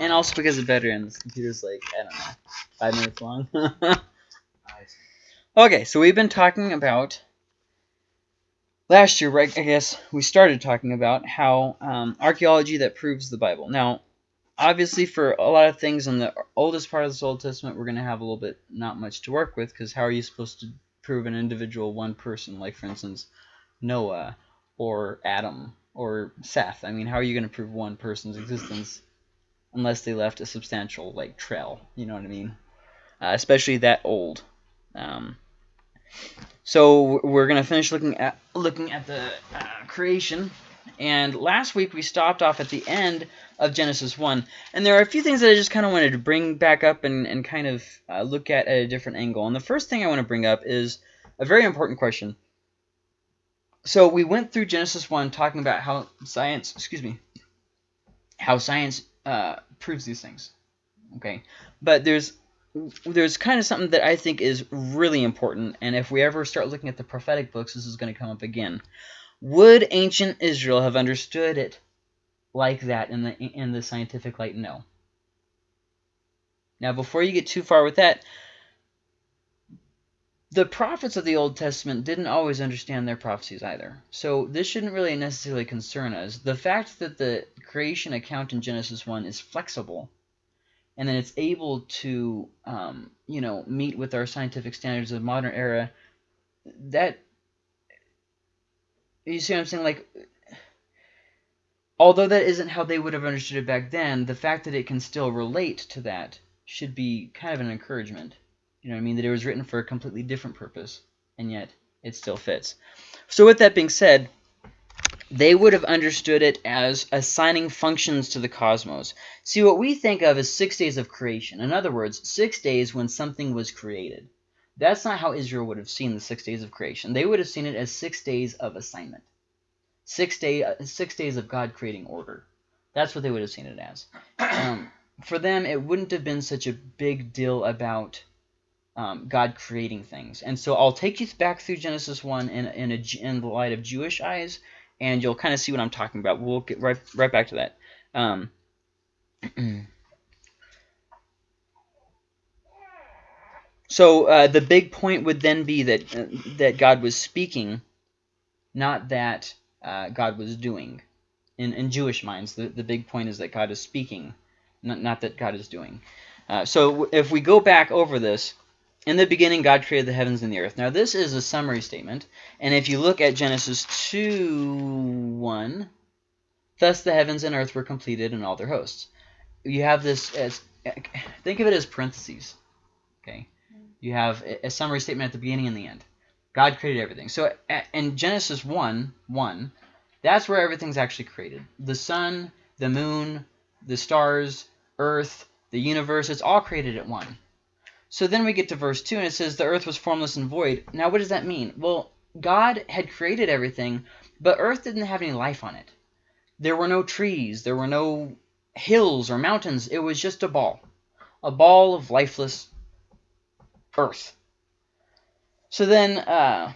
And also because of veteran, this computer's like I don't know, five minutes long. Okay, so we've been talking about last year, right? I guess we started talking about how um, archaeology that proves the Bible. Now, obviously, for a lot of things in the oldest part of the Old Testament, we're going to have a little bit not much to work with because how are you supposed to prove an individual one person, like for instance Noah or Adam or Seth? I mean, how are you going to prove one person's existence unless they left a substantial like trail? You know what I mean? Uh, especially that old. Um, so we're gonna finish looking at looking at the uh, creation, and last week we stopped off at the end of Genesis one, and there are a few things that I just kind of wanted to bring back up and and kind of uh, look at at a different angle. And the first thing I want to bring up is a very important question. So we went through Genesis one talking about how science, excuse me, how science uh, proves these things. Okay, but there's there's kind of something that I think is really important, and if we ever start looking at the prophetic books, this is going to come up again. Would ancient Israel have understood it like that in the in the scientific light? No. Now, before you get too far with that, the prophets of the Old Testament didn't always understand their prophecies either. So this shouldn't really necessarily concern us. The fact that the creation account in Genesis 1 is flexible and then it's able to, um, you know, meet with our scientific standards of the modern era, that, you see what I'm saying? Like, although that isn't how they would have understood it back then, the fact that it can still relate to that should be kind of an encouragement. You know what I mean? That it was written for a completely different purpose, and yet it still fits. So with that being said, they would have understood it as assigning functions to the cosmos. See, what we think of as six days of creation. In other words, six days when something was created. That's not how Israel would have seen the six days of creation. They would have seen it as six days of assignment. Six, day, uh, six days of God creating order. That's what they would have seen it as. Um, for them, it wouldn't have been such a big deal about um, God creating things. And so I'll take you back through Genesis 1 in, in, a, in the light of Jewish eyes, and you'll kind of see what I'm talking about. We'll get right, right back to that. Um, so uh, the big point would then be that, uh, that God was speaking, not that uh, God was doing. In, in Jewish minds, the, the big point is that God is speaking, not, not that God is doing. Uh, so if we go back over this, in the beginning, God created the heavens and the earth. Now, this is a summary statement. And if you look at Genesis 2, 1, thus the heavens and earth were completed and all their hosts. You have this as, think of it as parentheses. Okay. You have a summary statement at the beginning and the end. God created everything. So in Genesis 1, 1, that's where everything's actually created. The sun, the moon, the stars, earth, the universe, it's all created at one. So then we get to verse 2, and it says, The earth was formless and void. Now, what does that mean? Well, God had created everything, but earth didn't have any life on it. There were no trees. There were no hills or mountains. It was just a ball. A ball of lifeless earth. So then, uh,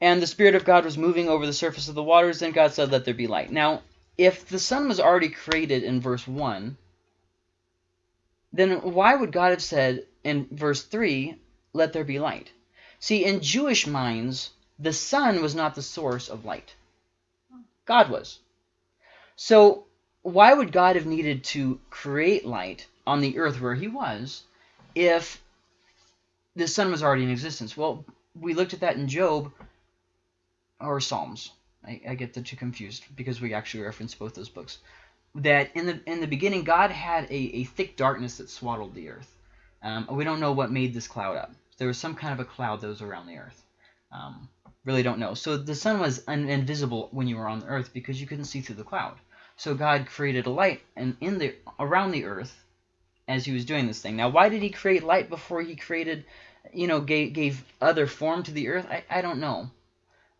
and the Spirit of God was moving over the surface of the waters. Then God said, Let there be light. Now, if the sun was already created in verse 1, then why would God have said in verse 3, let there be light? See, in Jewish minds, the sun was not the source of light. God was. So why would God have needed to create light on the earth where he was if the sun was already in existence? Well, we looked at that in Job or Psalms. I, I get the two confused because we actually reference both those books that in the in the beginning God had a, a thick darkness that swaddled the earth. Um, we don't know what made this cloud up. There was some kind of a cloud that was around the earth. Um, really don't know. So the sun was invisible when you were on the earth because you couldn't see through the cloud. So God created a light and in the around the earth as he was doing this thing. Now, why did he create light before he created, you know, gave, gave other form to the earth? I, I don't know.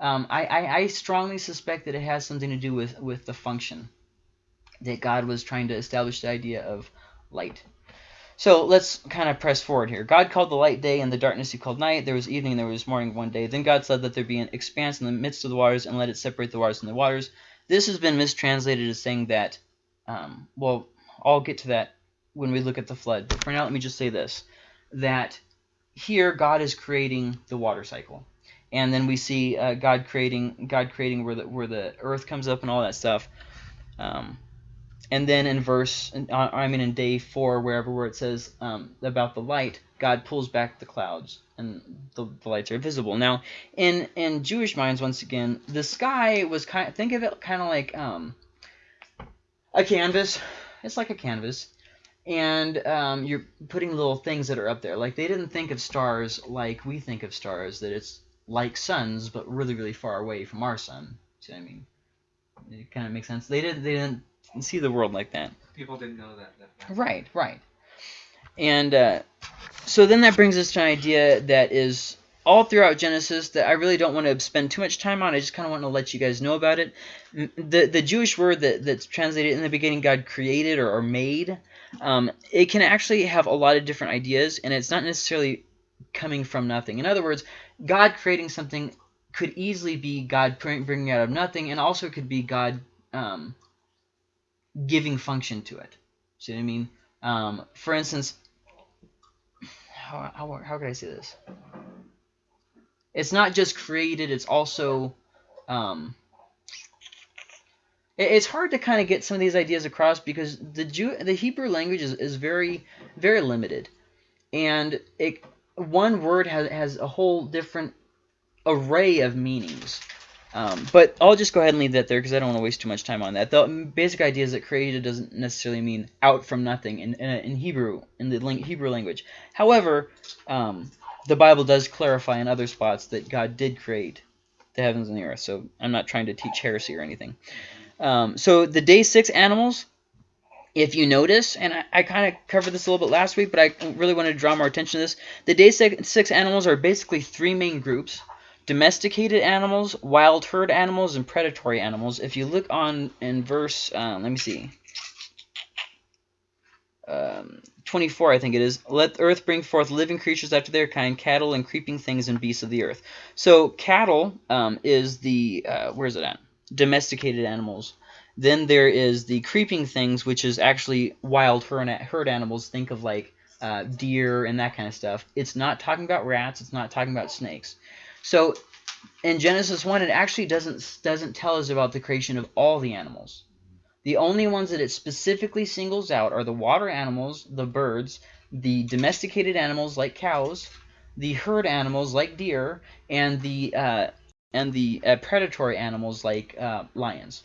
Um, I, I, I strongly suspect that it has something to do with, with the function that God was trying to establish the idea of light. So let's kind of press forward here. God called the light day, and the darkness he called night. There was evening, and there was morning one day. Then God said, that there be an expanse in the midst of the waters, and let it separate the waters from the waters. This has been mistranslated as saying that, um, well, I'll get to that when we look at the flood. But for now, let me just say this: that here God is creating the water cycle, and then we see uh, God creating God creating where the where the earth comes up and all that stuff. Um, and then in verse, I mean in day four, wherever where it says um, about the light, God pulls back the clouds and the, the, lights are visible. Now, in in Jewish minds, once again, the sky was kind. Of, think of it kind of like um, a canvas. It's like a canvas, and um, you're putting little things that are up there. Like they didn't think of stars like we think of stars, that it's like suns, but really, really far away from our sun. See what I mean? It kind of makes sense. They didn't. They didn't see the world like that. People didn't know that. that right. Right. And uh, so then that brings us to an idea that is all throughout Genesis that I really don't want to spend too much time on. I just kind of want to let you guys know about it. The the Jewish word that, that's translated in the beginning, God created or, or made, um, it can actually have a lot of different ideas, and it's not necessarily coming from nothing. In other words, God creating something could easily be God bringing out of nothing, and also could be God um, giving function to it. See what I mean? Um, for instance, how, how, how could I say this? It's not just created, it's also... Um, it, it's hard to kind of get some of these ideas across because the Jew, the Hebrew language is, is very, very limited. And it, one word has, has a whole different array of meanings. Um, but I'll just go ahead and leave that there because I don't want to waste too much time on that. The basic idea is that created doesn't necessarily mean out from nothing in, in, in Hebrew, in the Hebrew language. However, um, the Bible does clarify in other spots that God did create the heavens and the earth. So I'm not trying to teach heresy or anything. Um, so the day six animals, if you notice, and I, I kind of covered this a little bit last week, but I really wanted to draw more attention to this. The day six, six animals are basically three main groups domesticated animals, wild herd animals, and predatory animals. If you look on in verse, um, let me see, um, 24, I think it is, let earth bring forth living creatures after their kind, cattle and creeping things and beasts of the earth. So cattle um, is the, uh, where is it at? Domesticated animals. Then there is the creeping things, which is actually wild herd animals. Think of like uh, deer and that kind of stuff. It's not talking about rats. It's not talking about snakes. So in Genesis 1, it actually doesn't, doesn't tell us about the creation of all the animals. The only ones that it specifically singles out are the water animals, the birds, the domesticated animals like cows, the herd animals like deer, and the uh, and the uh, predatory animals like uh, lions.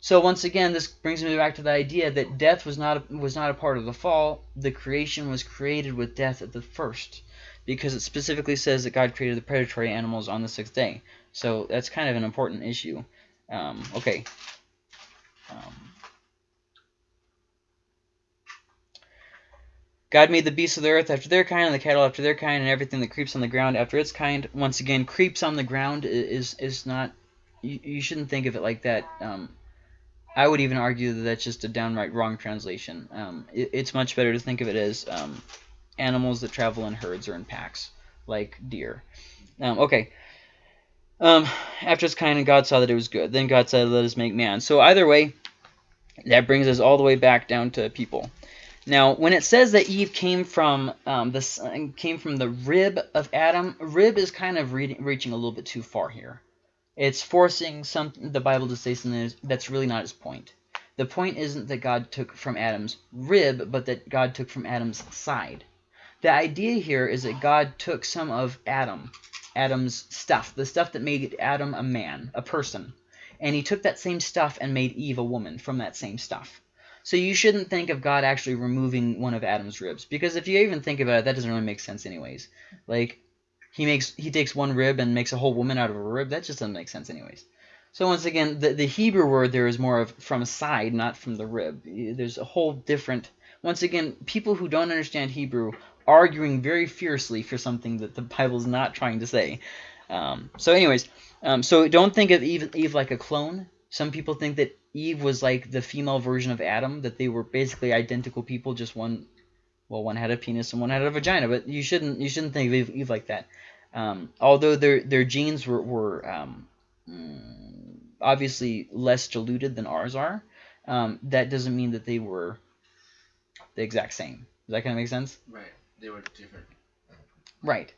So once again, this brings me back to the idea that death was not a, was not a part of the fall. The creation was created with death at the first because it specifically says that God created the predatory animals on the sixth day. So that's kind of an important issue. Um, okay. Um, God made the beasts of the earth after their kind, and the cattle after their kind, and everything that creeps on the ground after its kind. Once again, creeps on the ground is is not. You, you shouldn't think of it like that. Um, I would even argue that that's just a downright wrong translation. Um, it, it's much better to think of it as um, animals that travel in herds or in packs, like deer. Um, okay. Um, after it's kind, God saw that it was good. Then God said, let us make man. So either way, that brings us all the way back down to people. Now, when it says that Eve came from um, the came from the rib of Adam, rib is kind of reaching a little bit too far here. It's forcing some the Bible to say something that's really not its point. The point isn't that God took from Adam's rib, but that God took from Adam's side. The idea here is that God took some of Adam, Adam's stuff, the stuff that made Adam a man, a person, and he took that same stuff and made Eve a woman from that same stuff. So you shouldn't think of God actually removing one of Adam's ribs, because if you even think about it, that doesn't really make sense anyways. Like, he makes he takes one rib and makes a whole woman out of a rib. That just doesn't make sense anyways. So once again, the, the Hebrew word there is more of from a side, not from the rib. There's a whole different... Once again, people who don't understand Hebrew arguing very fiercely for something that the Bible is not trying to say. Um, so anyways, um, so don't think of Eve, Eve like a clone. Some people think that Eve was like the female version of Adam, that they were basically identical people, just one, well, one had a penis and one had a vagina. But you shouldn't you shouldn't think of Eve, Eve like that. Um, although their their genes were, were um, mm, obviously less diluted than ours are, um, that doesn't mean that they were the exact same. Does that kind of make sense? Right. They were different. Right.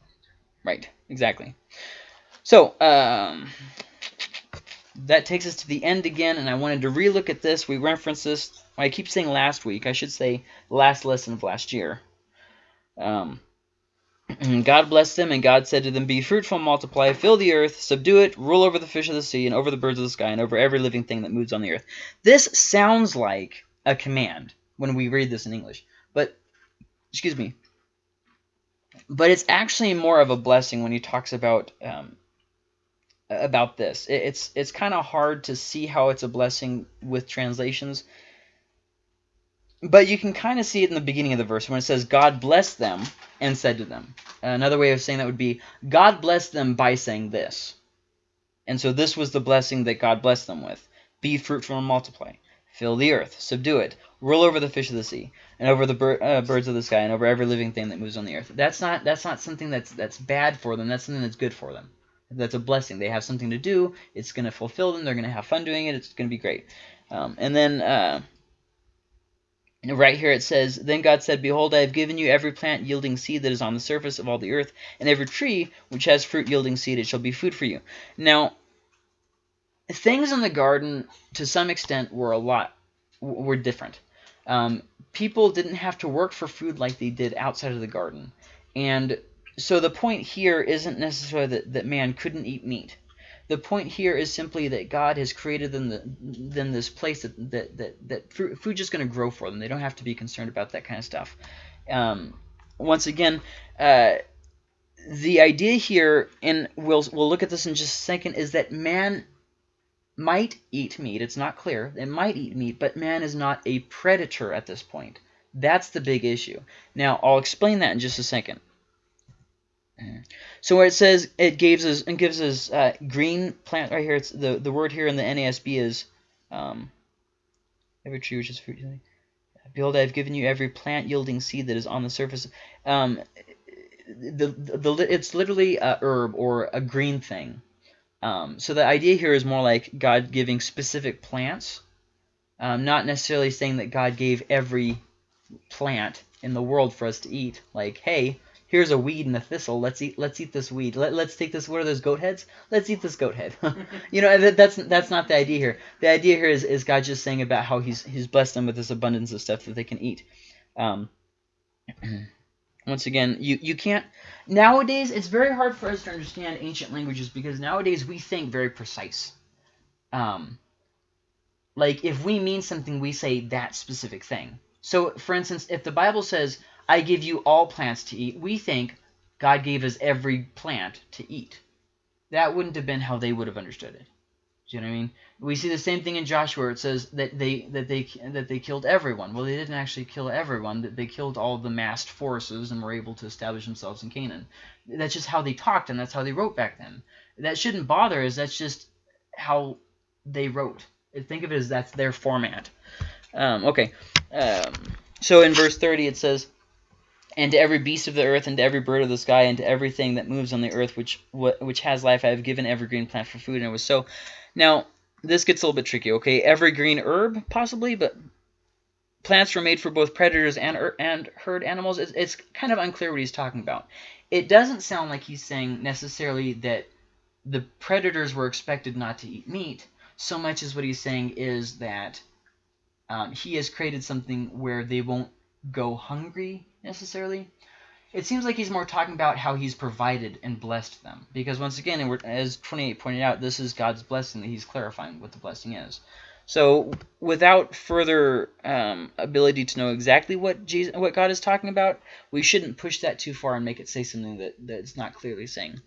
Right. Exactly. So, um, that takes us to the end again, and I wanted to relook at this. We referenced this. I keep saying last week. I should say last lesson of last year. Um, God blessed them, and God said to them, Be fruitful, multiply, fill the earth, subdue it, rule over the fish of the sea, and over the birds of the sky, and over every living thing that moves on the earth. This sounds like a command when we read this in English, but, excuse me, but it's actually more of a blessing when he talks about um, about this. It's it's kind of hard to see how it's a blessing with translations, but you can kind of see it in the beginning of the verse when it says, God blessed them and said to them. Another way of saying that would be, God blessed them by saying this. And so this was the blessing that God blessed them with. Be fruitful and multiply. Fill the earth, subdue it, rule over the fish of the sea, and over the bir uh, birds of the sky, and over every living thing that moves on the earth. That's not that's not something that's that's bad for them. That's something that's good for them. That's a blessing. They have something to do. It's going to fulfill them. They're going to have fun doing it. It's going to be great. Um, and then uh, right here it says, Then God said, Behold, I have given you every plant yielding seed that is on the surface of all the earth, and every tree which has fruit yielding seed, it shall be food for you. Now, things in the garden, to some extent, were a lot, were different. Um, people didn't have to work for food like they did outside of the garden. And so the point here isn't necessarily that, that man couldn't eat meat. The point here is simply that God has created them, the, them this place that, that, that, that food just going to grow for them. They don't have to be concerned about that kind of stuff. Um, once again, uh, the idea here, and we'll, we'll look at this in just a second, is that man might eat meat. It's not clear. It might eat meat, but man is not a predator at this point. That's the big issue. Now, I'll explain that in just a second. So where it says it gives us and gives us uh, green plant right here, it's the the word here in the NASB is um, every tree which is fruit. Behold, I have given you every plant yielding seed that is on the surface. Um, the, the, the it's literally a herb or a green thing. Um, so the idea here is more like God giving specific plants, um, not necessarily saying that God gave every plant in the world for us to eat. Like, hey, here's a weed and a thistle. Let's eat. Let's eat this weed. Let, let's take this. What are those goat heads? Let's eat this goat head. you know, that, that's that's not the idea here. The idea here is is God just saying about how he's he's blessed them with this abundance of stuff that they can eat. Um, once again, you you can't. Nowadays, it's very hard for us to understand ancient languages because nowadays we think very precise. Um, like if we mean something, we say that specific thing. So, for instance, if the Bible says I give you all plants to eat. We think God gave us every plant to eat. That wouldn't have been how they would have understood it. Do you know what I mean? We see the same thing in Joshua. It says that they that they that they killed everyone. Well, they didn't actually kill everyone. That they killed all the massed forces and were able to establish themselves in Canaan. That's just how they talked and that's how they wrote back then. That shouldn't bother us. That's just how they wrote. Think of it as that's their format. Um, okay. Um, so in verse 30 it says, and to every beast of the earth, and to every bird of the sky, and to everything that moves on the earth, which which has life, I have given every green plant for food. And it was so. Now, this gets a little bit tricky, okay? Every green herb, possibly, but plants were made for both predators and er, and herd animals. It's, it's kind of unclear what he's talking about. It doesn't sound like he's saying necessarily that the predators were expected not to eat meat, so much as what he's saying is that um, he has created something where they won't go hungry necessarily. It seems like he's more talking about how he's provided and blessed them. Because once again, as 28 pointed out, this is God's blessing that he's clarifying what the blessing is. So without further um, ability to know exactly what Jesus, what God is talking about, we shouldn't push that too far and make it say something that, that it's not clearly saying.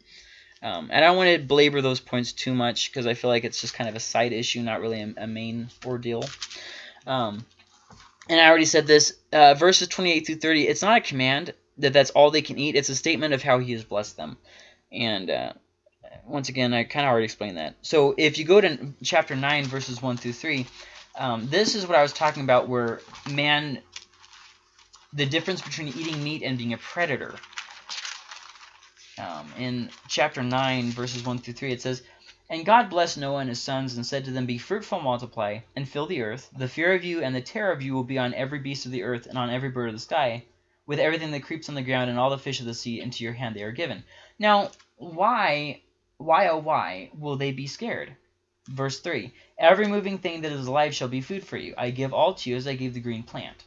Um, and I don't want to belabor those points too much because I feel like it's just kind of a side issue, not really a, a main ordeal. Um, and I already said this, uh, verses 28 through 30, it's not a command that that's all they can eat. It's a statement of how he has blessed them. And uh, once again, I kind of already explained that. So if you go to chapter 9, verses 1 through 3, um, this is what I was talking about where man, the difference between eating meat and being a predator. Um, in chapter 9, verses 1 through 3, it says, And God blessed Noah and his sons and said to them, Be fruitful, multiply, and fill the earth. The fear of you and the terror of you will be on every beast of the earth and on every bird of the sky, with everything that creeps on the ground and all the fish of the sea into your hand they are given. Now, why, why, oh why, will they be scared? Verse 3, Every moving thing that is alive shall be food for you. I give all to you as I gave the green plant.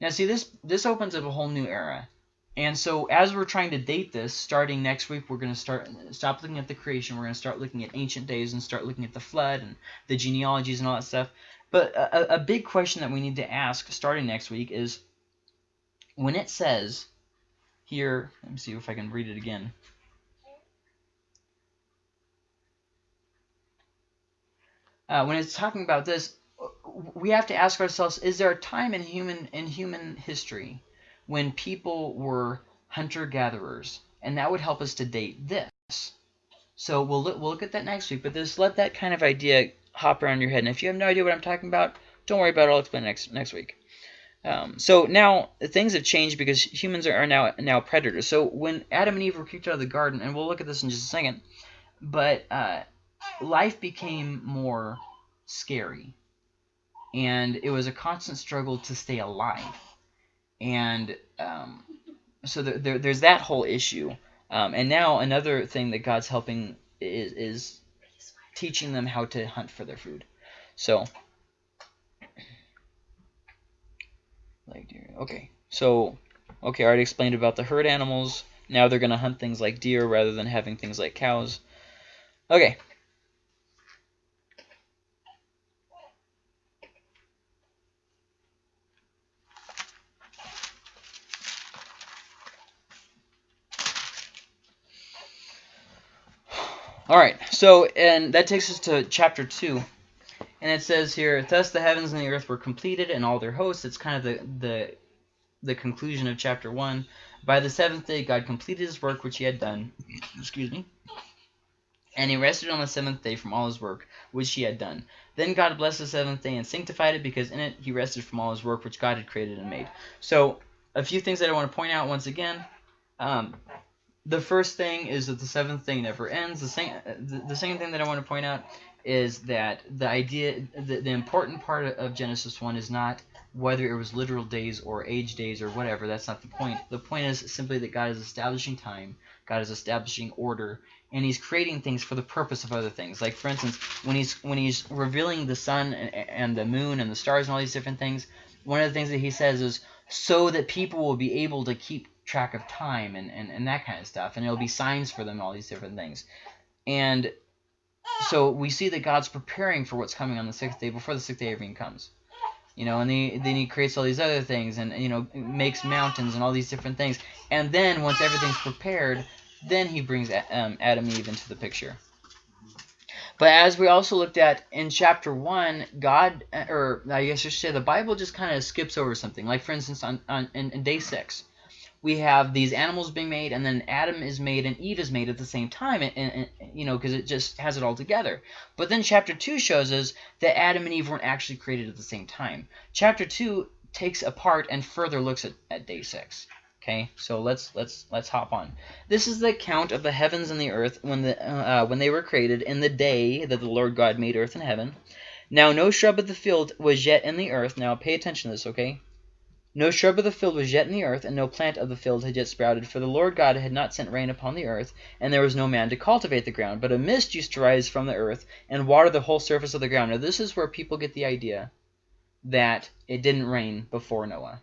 Now see, this, this opens up a whole new era. And so as we're trying to date this, starting next week, we're going to start stop looking at the creation. We're going to start looking at ancient days and start looking at the flood and the genealogies and all that stuff. But a, a big question that we need to ask starting next week is when it says here, let me see if I can read it again. Uh, when it's talking about this, we have to ask ourselves: Is there a time in human in human history when people were hunter-gatherers, and that would help us to date this. So we'll look, we'll look at that next week, but just let that kind of idea hop around your head. And if you have no idea what I'm talking about, don't worry about it. I'll explain next next week. Um, so now things have changed because humans are, are now now predators. So when Adam and Eve were kicked out of the garden, and we'll look at this in just a second, but uh, life became more scary, and it was a constant struggle to stay alive and um, so there, there, there's that whole issue. Um, and now another thing that God's helping is, is teaching them how to hunt for their food. So, like deer. Okay, so okay, I already explained about the herd animals. Now they're gonna hunt things like deer rather than having things like cows. Okay, All right, so and that takes us to chapter two, and it says here, "Thus the heavens and the earth were completed, and all their hosts." It's kind of the the the conclusion of chapter one. By the seventh day, God completed His work which He had done. Excuse me. And he rested on the seventh day from all his work which he had done. Then God blessed the seventh day and sanctified it, because in it he rested from all his work which God had created and made. So, a few things that I want to point out once again. Um, the first thing is that the seventh thing never ends. The same, the, the second thing that I want to point out is that the idea, the, the important part of Genesis 1 is not whether it was literal days or age days or whatever. That's not the point. The point is simply that God is establishing time, God is establishing order, and He's creating things for the purpose of other things. Like for instance, when He's when He's revealing the sun and, and the moon and the stars and all these different things, one of the things that He says is so that people will be able to keep track of time and, and, and that kind of stuff. And it'll be signs for them, all these different things. And so we see that God's preparing for what's coming on the sixth day before the sixth day even comes. You know, and he, then he creates all these other things and, you know, makes mountains and all these different things. And then once everything's prepared, then he brings um, Adam and Eve into the picture. But as we also looked at in chapter 1, God, or I guess I should say the Bible just kind of skips over something. Like, for instance, on, on in, in day 6, we have these animals being made, and then Adam is made and Eve is made at the same time, and, and, and you know, because it just has it all together. But then chapter 2 shows us that Adam and Eve weren't actually created at the same time. Chapter 2 takes apart and further looks at, at day 6. Okay, so let's let's let's hop on. This is the account of the heavens and the earth when the uh, when they were created in the day that the Lord God made earth and heaven. Now no shrub of the field was yet in the earth. Now pay attention to this, okay? No shrub of the field was yet in the earth, and no plant of the field had yet sprouted, for the Lord God had not sent rain upon the earth, and there was no man to cultivate the ground. But a mist used to rise from the earth and water the whole surface of the ground. Now this is where people get the idea that it didn't rain before Noah.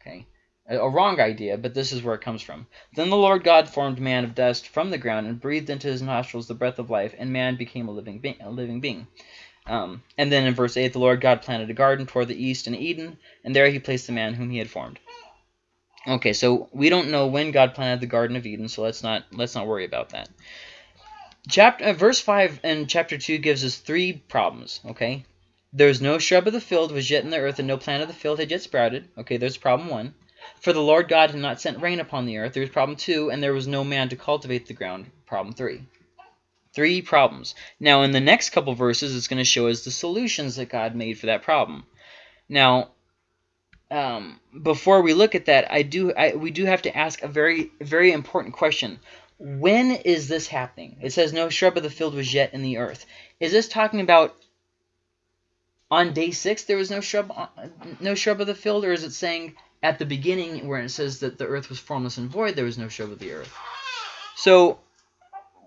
Okay, a wrong idea, but this is where it comes from. Then the Lord God formed man of dust from the ground and breathed into his nostrils the breath of life, and man became a living, a living being. Um, and then in verse 8, the Lord God planted a garden toward the east in Eden, and there he placed the man whom he had formed. Okay, so we don't know when God planted the Garden of Eden, so let's not let's not worry about that. Chapter uh, verse 5 and chapter 2 gives us three problems, okay? There's no shrub of the field was yet in the earth, and no plant of the field had yet sprouted. Okay, there's problem 1. For the Lord God had not sent rain upon the earth. There's problem 2, and there was no man to cultivate the ground. Problem 3. Three problems. Now, in the next couple verses, it's going to show us the solutions that God made for that problem. Now, um, before we look at that, I do I, we do have to ask a very very important question. when is this happening? It says no shrub of the field was yet in the earth. Is this talking about on day six there was no shrub, uh, no shrub of the field, or is it saying at the beginning where it says that the earth was formless and void, there was no shrub of the earth? So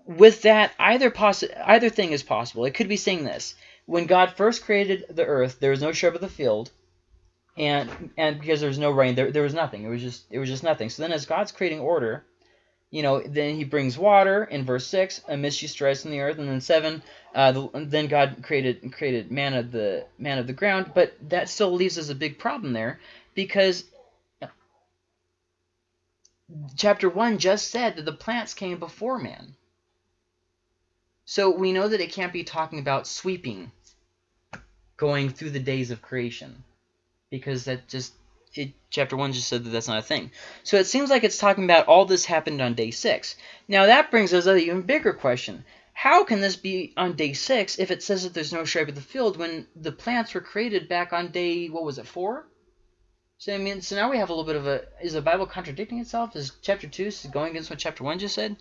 with that, either possi either thing is possible. It could be saying this: when God first created the earth, there was no shrub of the field, and and because there was no rain, there there was nothing. It was just it was just nothing. So then, as God's creating order, you know, then he brings water in verse 6, a mist rise from the earth, and then 7, uh, the, then God created created man of the man of the ground, but that still leaves us a big problem there because chapter 1 just said that the plants came before man. So we know that it can't be talking about sweeping, going through the days of creation, because that just it, chapter 1 just said that that's not a thing. So it seems like it's talking about all this happened on day 6. Now that brings us an even bigger question. How can this be on day 6 if it says that there's no shrub of the field when the plants were created back on day, what was it, 4? So I mean, so now we have a little bit of a, is the Bible contradicting itself? Is chapter 2 going against what chapter 1 just said?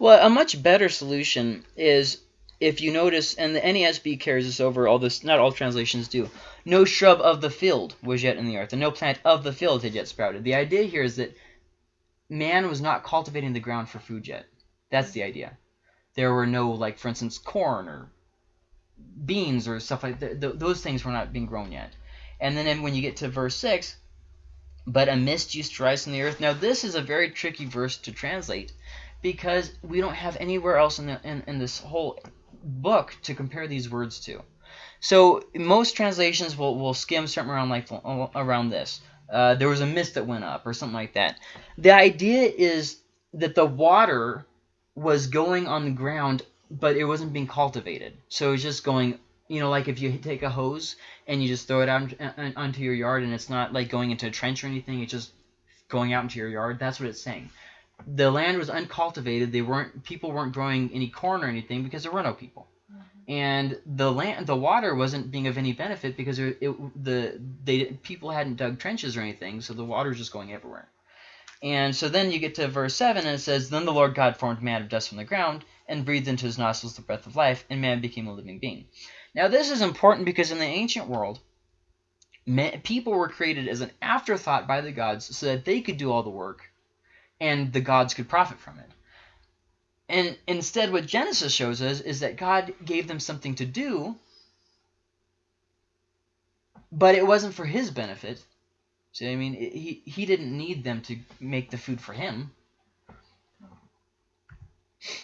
Well, a much better solution is if you notice, and the NASB carries this over, all this, not all translations do, no shrub of the field was yet in the earth, and no plant of the field had yet sprouted. The idea here is that man was not cultivating the ground for food yet. That's the idea. There were no, like, for instance, corn or beans or stuff like that. Those things were not being grown yet. And then when you get to verse 6, but a mist used to rise from the earth. Now, this is a very tricky verse to translate because we don't have anywhere else in, the, in, in this whole book to compare these words to. So most translations will, will skim something around like around this. Uh, there was a mist that went up or something like that. The idea is that the water was going on the ground, but it wasn't being cultivated. So it's just going, you know, like if you take a hose and you just throw it out onto your yard and it's not like going into a trench or anything, it's just going out into your yard. That's what it's saying. The land was uncultivated. They weren't people weren't growing any corn or anything because there were no people mm-hmm. and the land the water wasn't being of any benefit because it, it, the they people hadn't dug trenches or anything so the water was just going everywhere and so then you get to verse 7 and it says then the lord god formed man of dust from the ground and breathed into his nostrils the breath of life and man became a living being now this is important because in the ancient world people were created as an afterthought by the gods so that they could do all the work and the gods could profit from it and instead, what Genesis shows us is that God gave them something to do, but it wasn't for his benefit. See, I mean, he, he didn't need them to make the food for him.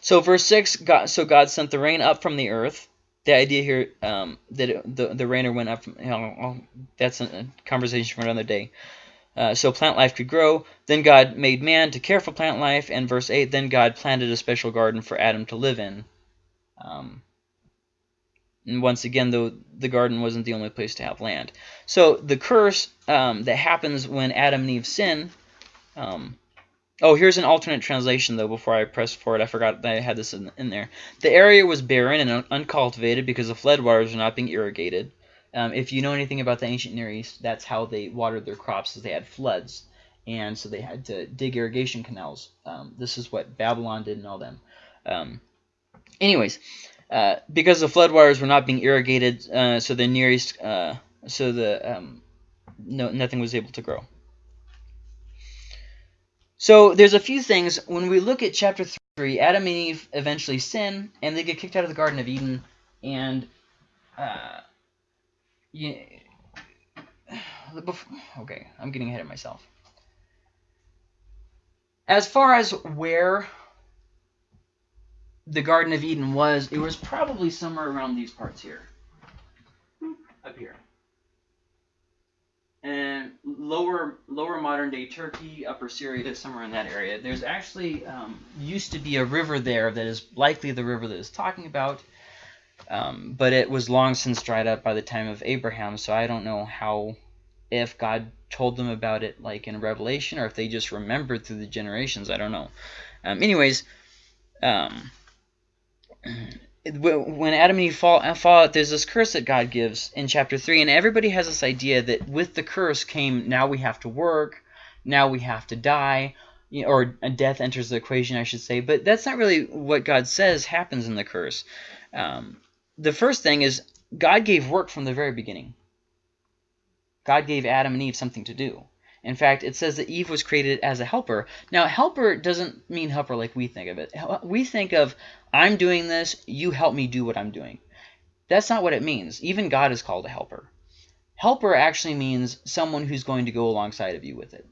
So verse 6, God, so God sent the rain up from the earth. The idea here um, that the, the rainer went up from, you know, that's a conversation for another day. Uh, so plant life could grow. Then God made man to care for plant life. And verse 8, then God planted a special garden for Adam to live in. Um, and once again, though, the garden wasn't the only place to have land. So the curse um, that happens when Adam and Eve sin... Um, oh, here's an alternate translation, though, before I press forward. I forgot that I had this in, in there. The area was barren and un uncultivated because the floodwaters were not being irrigated. Um, if you know anything about the ancient Near East, that's how they watered their crops, is they had floods. And so they had to dig irrigation canals. Um, this is what Babylon did and all them. Um, anyways, uh, because the floodwaters were not being irrigated, uh, so the Near East, uh, so the um, no, nothing was able to grow. So there's a few things. When we look at chapter 3, Adam and Eve eventually sin, and they get kicked out of the Garden of Eden, and uh, yeah. Okay, I'm getting ahead of myself. As far as where the Garden of Eden was, it was probably somewhere around these parts here. Up here. And lower lower modern day Turkey, upper Syria, somewhere in that area. There's actually um, used to be a river there that is likely the river that is talking about. Um, but it was long since dried up by the time of Abraham, so I don't know how, if God told them about it like in Revelation, or if they just remembered through the generations. I don't know. Um, anyways, um, when Adam and Eve fall, fall out, there's this curse that God gives in chapter 3, and everybody has this idea that with the curse came, now we have to work, now we have to die, or death enters the equation, I should say. But that's not really what God says happens in the curse. Um, the first thing is God gave work from the very beginning. God gave Adam and Eve something to do. In fact, it says that Eve was created as a helper. Now, helper doesn't mean helper like we think of it. We think of, I'm doing this, you help me do what I'm doing. That's not what it means. Even God is called a helper. Helper actually means someone who's going to go alongside of you with it.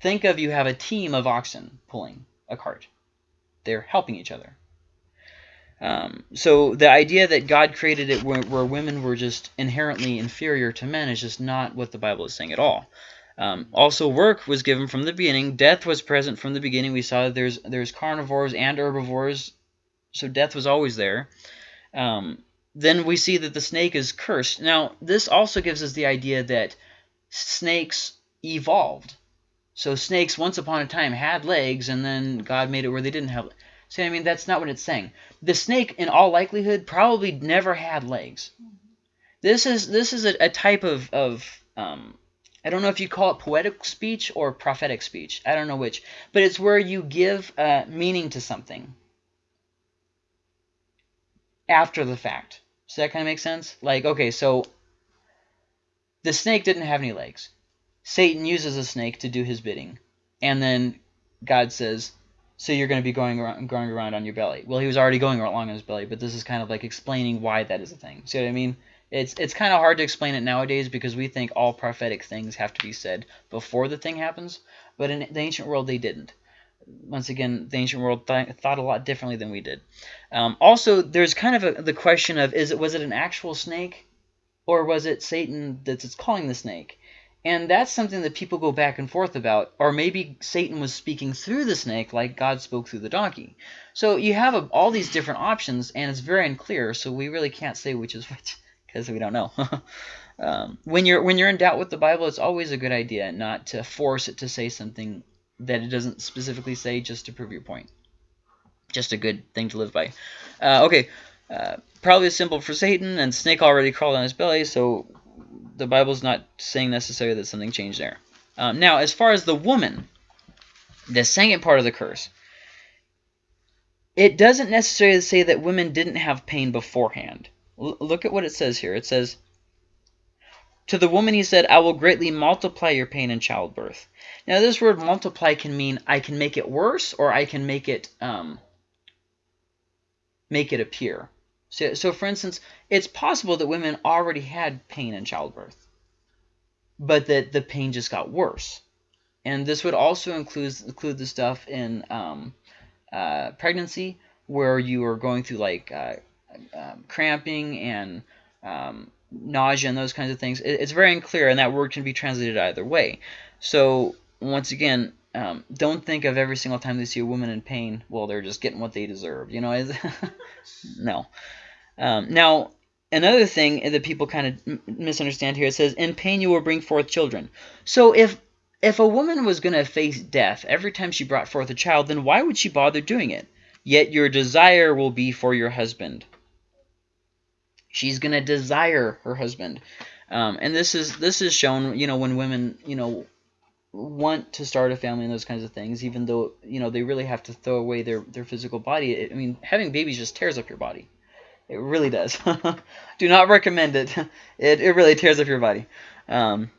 Think of you have a team of oxen pulling a cart. They're helping each other. Um, so the idea that God created it where, where, women were just inherently inferior to men is just not what the Bible is saying at all. Um, also, work was given from the beginning. Death was present from the beginning. We saw that there's there's carnivores and herbivores, so death was always there. Um, then we see that the snake is cursed. Now, this also gives us the idea that snakes evolved. So snakes, once upon a time, had legs, and then God made it where they didn't have. See, I mean, that's not what it's saying. The snake, in all likelihood, probably never had legs. This is this is a, a type of of um, I don't know if you call it poetic speech or prophetic speech. I don't know which. But it's where you give uh, meaning to something after the fact. Does that kind of make sense? Like, okay, so the snake didn't have any legs. Satan uses a snake to do his bidding. And then God says, so you're going to be going around, going around on your belly. Well, he was already going along on his belly, but this is kind of like explaining why that is a thing. See what I mean? It's it's kind of hard to explain it nowadays because we think all prophetic things have to be said before the thing happens, but in the ancient world they didn't. Once again, the ancient world th thought a lot differently than we did. Um, also, there's kind of a, the question of is it was it an actual snake, or was it Satan that's calling the snake? And that's something that people go back and forth about. Or maybe Satan was speaking through the snake like God spoke through the donkey. So you have a, all these different options, and it's very unclear, so we really can't say which is which because we don't know. um, when you're when you're in doubt with the Bible, it's always a good idea not to force it to say something that it doesn't specifically say just to prove your point. Just a good thing to live by. Uh, okay, uh, probably a symbol for Satan, and snake already crawled on his belly, so the Bible's not saying necessarily that something changed there. Um, now, as far as the woman, the second part of the curse, it doesn't necessarily say that women didn't have pain beforehand look at what it says here. It says, To the woman he said, I will greatly multiply your pain in childbirth. Now this word multiply can mean I can make it worse or I can make it um, make it appear. So, so for instance, it's possible that women already had pain in childbirth, but that the pain just got worse. And this would also include, include the stuff in um, uh, pregnancy where you are going through like uh, um, cramping and um, nausea and those kinds of things. It, it's very unclear, and that word can be translated either way. So once again, um, don't think of every single time they see a woman in pain, well, they're just getting what they deserve. You know, no. Um, now, another thing that people kind of misunderstand here, it says, in pain you will bring forth children. So if if a woman was going to face death every time she brought forth a child, then why would she bother doing it? Yet your desire will be for your husband. She's going to desire her husband. Um, and this is this is shown, you know, when women, you know, want to start a family and those kinds of things, even though, you know, they really have to throw away their, their physical body. I mean, having babies just tears up your body. It really does. Do not recommend it. It, it really tears up your body. Um,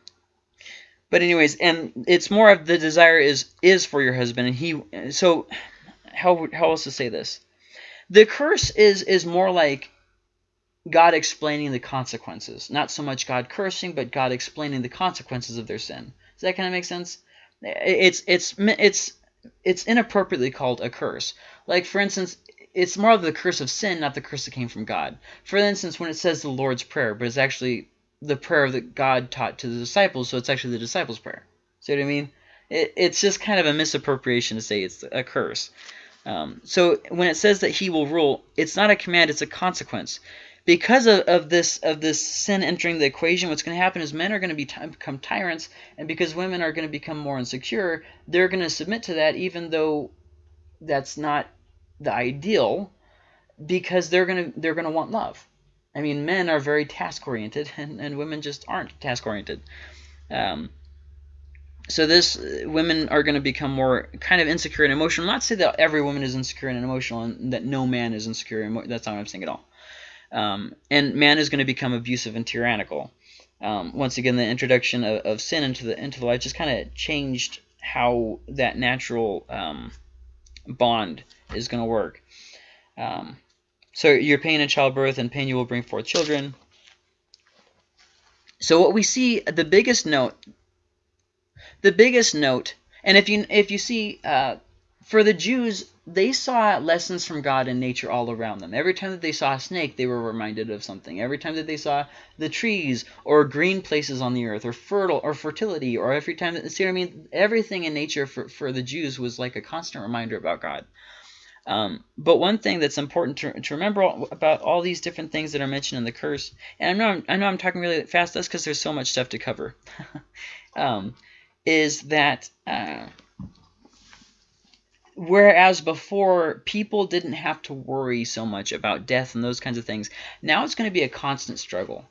but anyways, and it's more of the desire is is for your husband. And he, so how, how else to say this? The curse is is more like God explaining the consequences. Not so much God cursing, but God explaining the consequences of their sin. Does that kind of make sense? It's it's it's it's inappropriately called a curse. Like for instance, it's more of the curse of sin, not the curse that came from God. For instance, when it says the Lord's Prayer, but it's actually the prayer that God taught to the disciples, so it's actually the disciples' prayer. See what I mean? It, it's just kind of a misappropriation to say it's a curse. Um, so when it says that he will rule, it's not a command, it's a consequence because of, of this of this sin entering the equation, what's going to happen is men are going to be become tyrants, and because women are going to become more insecure, they're going to submit to that, even though that's not the ideal, because they're going to they're going to want love. I mean, men are very task oriented, and, and women just aren't task oriented. Um, so this women are going to become more kind of insecure and emotional. Not to say that every woman is insecure and emotional, and that no man is insecure. And that's not what I'm saying at all. Um, and man is going to become abusive and tyrannical. Um, once again, the introduction of, of, sin into the into the life just kind of changed how that natural um, bond is going to work. Um, so your pain in childbirth and pain you will bring forth children. So what we see, the biggest note, the biggest note, and if you if you see uh, for the Jews, they saw lessons from God in nature all around them. Every time that they saw a snake, they were reminded of something. Every time that they saw the trees or green places on the earth or fertile or fertility or every time that, see what I mean? Everything in nature for, for the Jews was like a constant reminder about God. Um, but one thing that's important to, to remember about all these different things that are mentioned in the curse, and I know I'm, I know I'm talking really fast, that's because there's so much stuff to cover, um, is that uh, whereas before people didn't have to worry so much about death and those kinds of things, now it's going to be a constant struggle.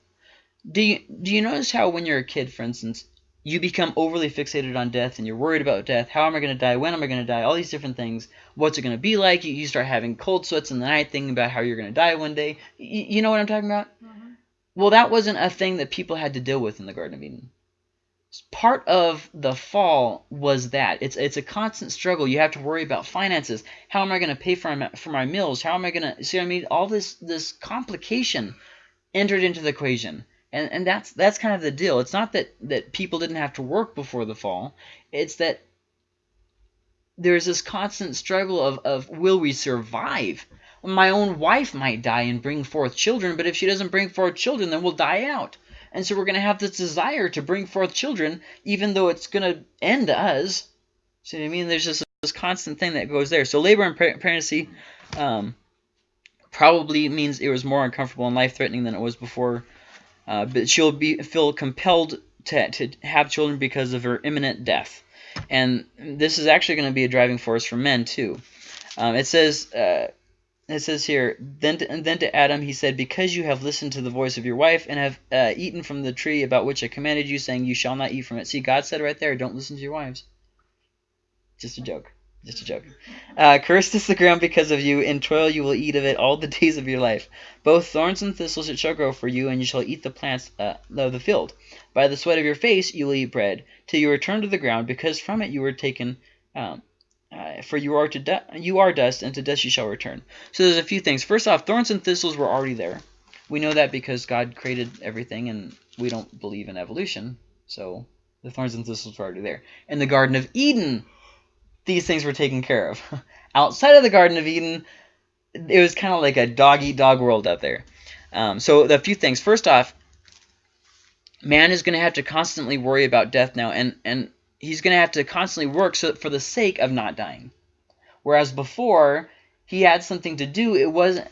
Do you, do you notice how when you're a kid, for instance, you become overly fixated on death and you're worried about death. How am I going to die? When am I going to die? All these different things. What's it going to be like? You, you start having cold sweats in the night thinking about how you're going to die one day. You, you know what I'm talking about? Mm -hmm. Well, that wasn't a thing that people had to deal with in the Garden of Eden. Part of the fall was that. It's it's a constant struggle. You have to worry about finances. How am I going to pay for my, for my meals? How am I going to... See what I mean? All this, this complication entered into the equation. And and that's that's kind of the deal. It's not that that people didn't have to work before the fall. It's that there's this constant struggle of of will we survive? My own wife might die and bring forth children, but if she doesn't bring forth children, then we'll die out. And so we're going to have this desire to bring forth children, even though it's going to end us. See what I mean? There's just this constant thing that goes there. So labor and pregnancy um, probably means it was more uncomfortable and life-threatening than it was before uh, but she'll be feel compelled to, to have children because of her imminent death. And this is actually going to be a driving force for men too. Um, it says uh, it says here, then to, then to Adam he said, Because you have listened to the voice of your wife and have uh, eaten from the tree about which I commanded you, saying, You shall not eat from it. See, God said right there, don't listen to your wives. Just a joke. Just a joke. Uh, cursed is the ground because of you. In toil you will eat of it all the days of your life. Both thorns and thistles it shall grow for you, and you shall eat the plants uh, of the field. By the sweat of your face you will eat bread, till you return to the ground, because from it you were taken. Um, for you are to you are dust, and to dust you shall return. So there's a few things. First off, thorns and thistles were already there. We know that because God created everything, and we don't believe in evolution. So the thorns and thistles were already there. In the Garden of Eden, these things were taken care of. Outside of the Garden of Eden, it was kind of like a dog-eat-dog -dog world out there. Um, so a few things. First off, man is going to have to constantly worry about death now, and, and he's going to have to constantly work so for the sake of not dying. Whereas before, he had something to do. It wasn't,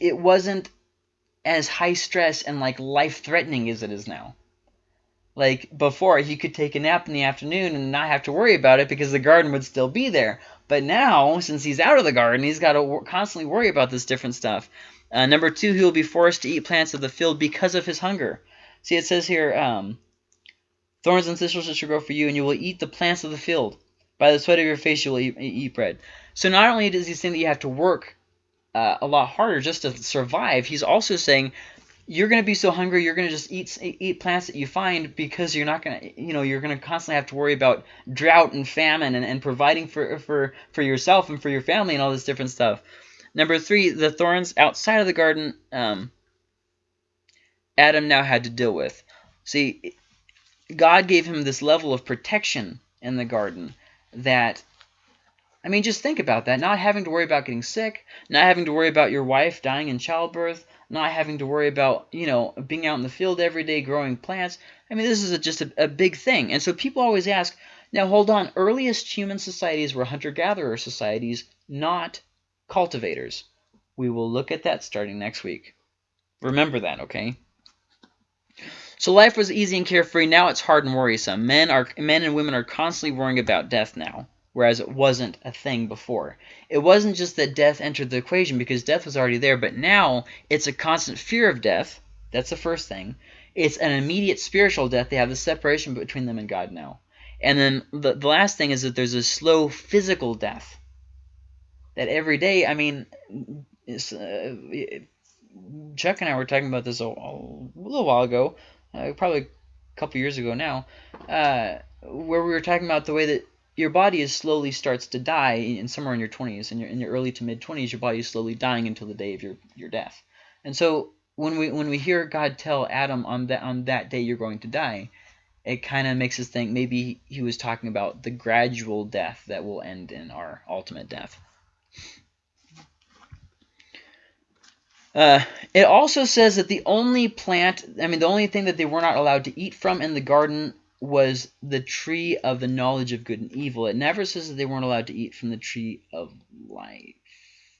it wasn't as high stress and like life-threatening as it is now. Like before, he could take a nap in the afternoon and not have to worry about it because the garden would still be there. But now, since he's out of the garden, he's got to constantly worry about this different stuff. Uh, number two, he will be forced to eat plants of the field because of his hunger. See, it says here, um, thorns and thistles shall grow for you, and you will eat the plants of the field. By the sweat of your face you will eat, eat bread. So not only does he say that you have to work uh, a lot harder just to survive, he's also saying you're going to be so hungry you're going to just eat eat plants that you find because you're not going to you know you're going to constantly have to worry about drought and famine and, and providing for for for yourself and for your family and all this different stuff number three the thorns outside of the garden um, adam now had to deal with see god gave him this level of protection in the garden that I mean, just think about that. Not having to worry about getting sick, not having to worry about your wife dying in childbirth, not having to worry about, you know, being out in the field every day growing plants. I mean, this is a, just a, a big thing. And so people always ask, now hold on, earliest human societies were hunter-gatherer societies, not cultivators. We will look at that starting next week. Remember that, okay? So life was easy and carefree. Now it's hard and worrisome. Men are men and women are constantly worrying about death now whereas it wasn't a thing before. It wasn't just that death entered the equation because death was already there, but now it's a constant fear of death. That's the first thing. It's an immediate spiritual death. They have the separation between them and God now. And then the, the last thing is that there's a slow physical death. That every day, I mean, uh, Chuck and I were talking about this a, a little while ago, uh, probably a couple years ago now, uh, where we were talking about the way that your body is slowly starts to die in somewhere in your 20s, in your in your early to mid 20s, your body is slowly dying until the day of your your death. And so when we when we hear God tell Adam on that on that day you're going to die, it kind of makes us think maybe he was talking about the gradual death that will end in our ultimate death. Uh, it also says that the only plant, I mean, the only thing that they were not allowed to eat from in the garden was the tree of the knowledge of good and evil. It never says that they weren't allowed to eat from the tree of life.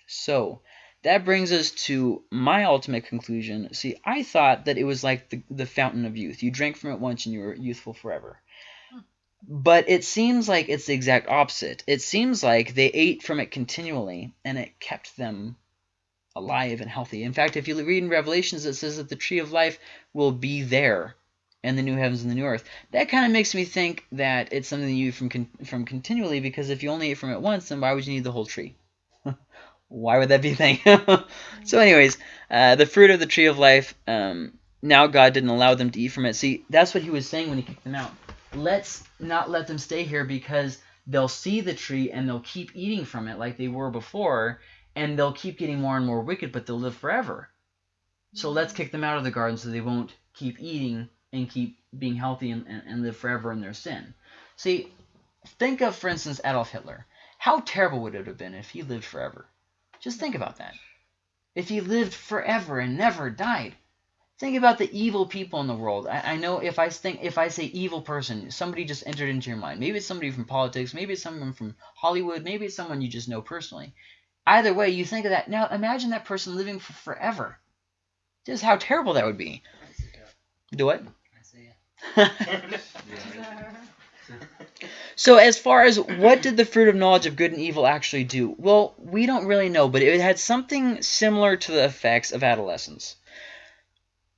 So that brings us to my ultimate conclusion. See, I thought that it was like the, the fountain of youth. You drank from it once and you were youthful forever. But it seems like it's the exact opposite. It seems like they ate from it continually and it kept them alive and healthy. In fact, if you read in Revelations, it says that the tree of life will be there and the new heavens and the new earth. That kind of makes me think that it's something you eat from con from continually because if you only ate from it once, then why would you need the whole tree? why would that be a thing? so anyways, uh, the fruit of the tree of life, um, now God didn't allow them to eat from it. See, that's what he was saying when he kicked them out. Let's not let them stay here because they'll see the tree and they'll keep eating from it like they were before, and they'll keep getting more and more wicked, but they'll live forever. So let's mm-hmm. kick them out of the garden so they won't keep eating and keep being healthy and, and, and live forever in their sin. See, think of, for instance, Adolf Hitler. How terrible would it have been if he lived forever? Just think about that. If he lived forever and never died. Think about the evil people in the world. I, I, know if I think if I say evil person, somebody just entered into your mind. Maybe it's somebody from politics, maybe it's someone from Hollywood, maybe it's someone you just know personally. Either way, you think of that. Now imagine that person living for forever. Just how terrible that would be. Do what? so as far as what did the fruit of knowledge of good and evil actually do? Well, we don't really know, but it had something similar to the effects of adolescence.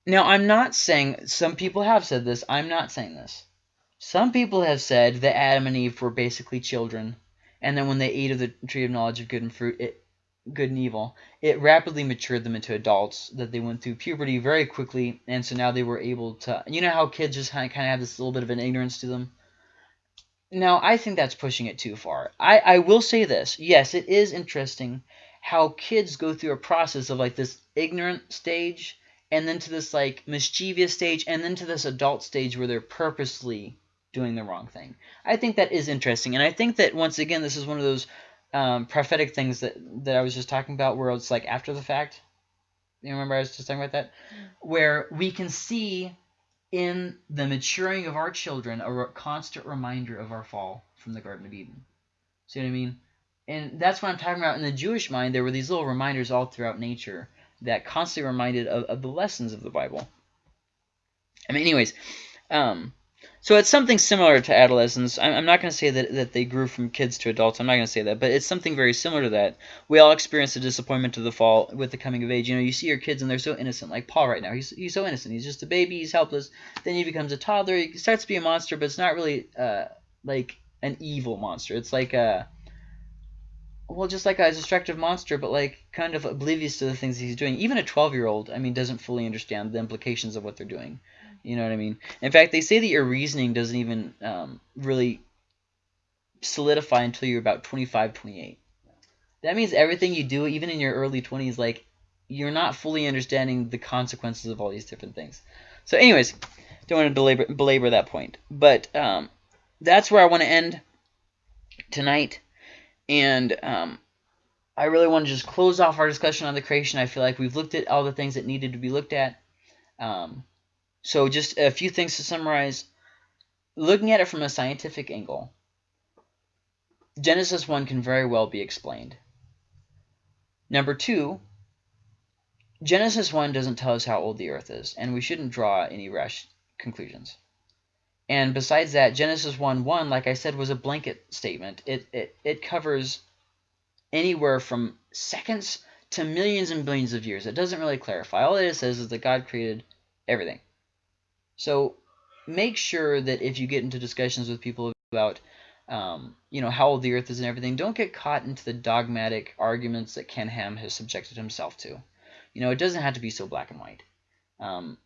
Now, I'm not saying, some people have said this, I'm not saying this. Some people have said that Adam and Eve were basically children, and then when they ate of the tree of knowledge of good and fruit, it, good and evil, it rapidly matured them into adults, that they went through puberty very quickly, and so now they were able to, you know how kids just kind of, have this little bit of an ignorance to them? Now, I think that's pushing it too far. I, I will say this. Yes, it is interesting how kids go through a process of like this ignorant stage and then to this like mischievous stage and then to this adult stage where they're purposely doing the wrong thing. I think that is interesting. And I think that once again, this is one of those um, prophetic things that, that I was just talking about where it's like after the fact. You remember I was just talking about that? Where we can see in the maturing of our children a constant reminder of our fall from the Garden of Eden. See what I mean? And that's what I'm talking about. In the Jewish mind, there were these little reminders all throughout nature that constantly reminded of, of the lessons of the Bible. I mean, anyways, um, so it's something similar to adolescence. I'm, I'm not going to say that, that they grew from kids to adults. I'm not going to say that. But it's something very similar to that. We all experience the disappointment of the fall with the coming of age. You know, you see your kids and they're so innocent. Like Paul right now. He's, he's so innocent. He's just a baby. He's helpless. Then he becomes a toddler. He starts to be a monster, but it's not really uh, like an evil monster. It's like a... Well, just like a destructive monster, but like kind of oblivious to the things he's doing. Even a 12-year-old, I mean, doesn't fully understand the implications of what they're doing. You know what I mean? In fact, they say that your reasoning doesn't even um, really solidify until you're about 25, 28. That means everything you do, even in your early 20s, like you're not fully understanding the consequences of all these different things. So anyways, don't want to belabor, belabor that point. But um, that's where I want to end tonight. And um, I really want to just close off our discussion on the creation. I feel like we've looked at all the things that needed to be looked at. Um, so just a few things to summarize. Looking at it from a scientific angle, Genesis 1 can very well be explained. Number two, Genesis 1 doesn't tell us how old the earth is, and we shouldn't draw any rash conclusions. And besides that, Genesis 1 1, like I said, was a blanket statement. It, it, it covers anywhere from seconds to millions and billions of years. It doesn't really clarify. All it says is that God created everything. So make sure that if you get into discussions with people about um, you know how old the earth is and everything, don't get caught into the dogmatic arguments that Ken Ham has subjected himself to. You know, it doesn't have to be so black and white. Um,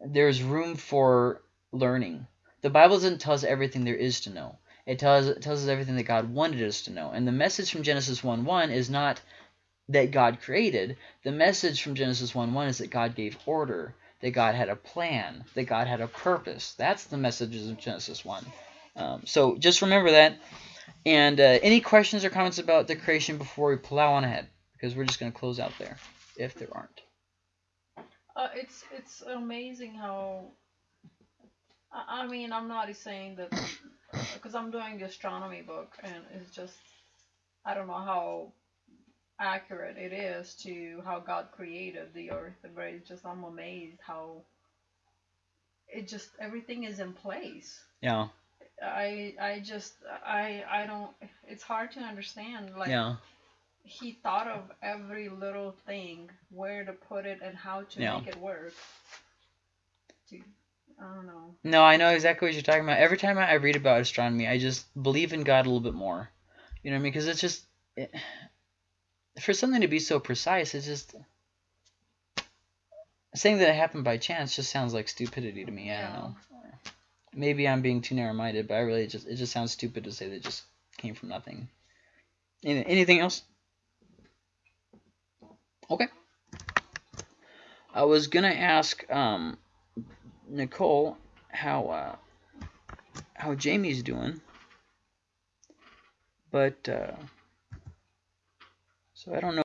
there's room for learning. The Bible doesn't tell us everything there is to know. It tells, it tells us everything that God wanted us to know. And the message from Genesis 1.1 is not that God created. The message from Genesis 1.1 is that God gave order, that God had a plan, that God had a purpose. That's the messages of Genesis 1. Um, so just remember that. And uh, any questions or comments about the creation before we plow on ahead? Because we're just going to close out there, if there aren't. Uh, it's it's amazing how. I, I mean, I'm not saying that because I'm doing the astronomy book, and it's just I don't know how accurate it is to how God created the earth, but it's just I'm amazed how it just everything is in place. Yeah. I I just I I don't. It's hard to understand. Like Yeah. he thought of every little thing, where to put it, and how to Yeah. make it work. To I don't know. No, I know exactly what you're talking about. Every time I read about astronomy, I just believe in God a little bit more. You know what I mean? Because it's just it, for something to be so precise, it's just saying that it happened by chance just sounds like stupidity to me. I don't know. Maybe I'm being too narrow-minded, but I really just it just sounds stupid to say that it just came from nothing. Anything else? Okay. I was gonna ask um, Nicole how uh, how Jamie's doing, but uh, so I don't know.